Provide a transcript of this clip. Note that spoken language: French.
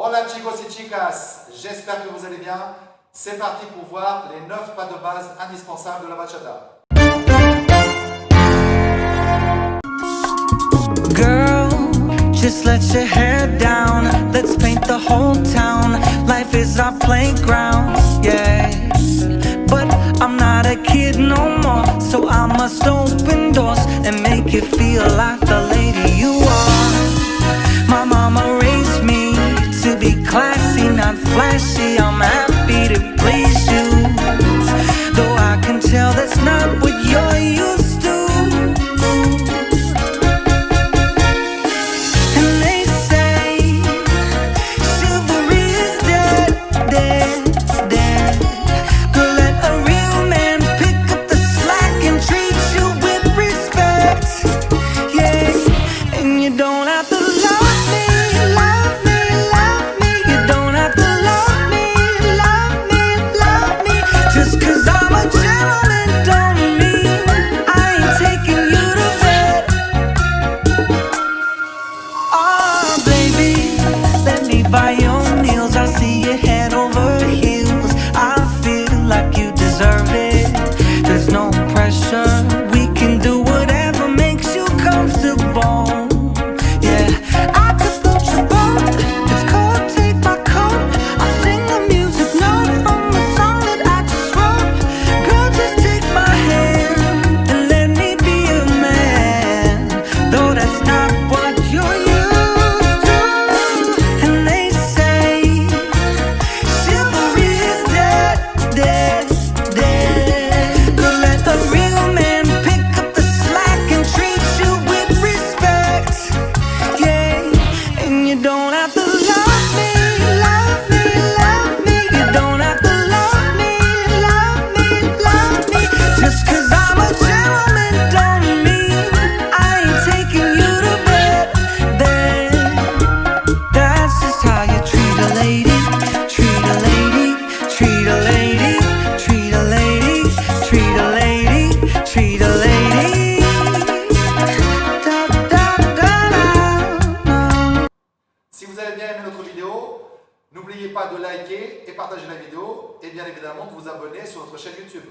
Hola chicos et chicas, j'espère que vous allez bien. C'est parti pour voir les 9 pas de base indispensables de la bachata. Girl, just let your hair down. Let's paint the whole town. Life is our playground, yeah. But I'm not a kid no more, so I must open doors and make you feel like the lady you not flashy, I'm happy to please you. Though I can tell that's not what you're used fire. Si vous avez bien aimé notre vidéo, n'oubliez pas de liker et partager la vidéo et bien évidemment de vous abonner sur notre chaîne YouTube.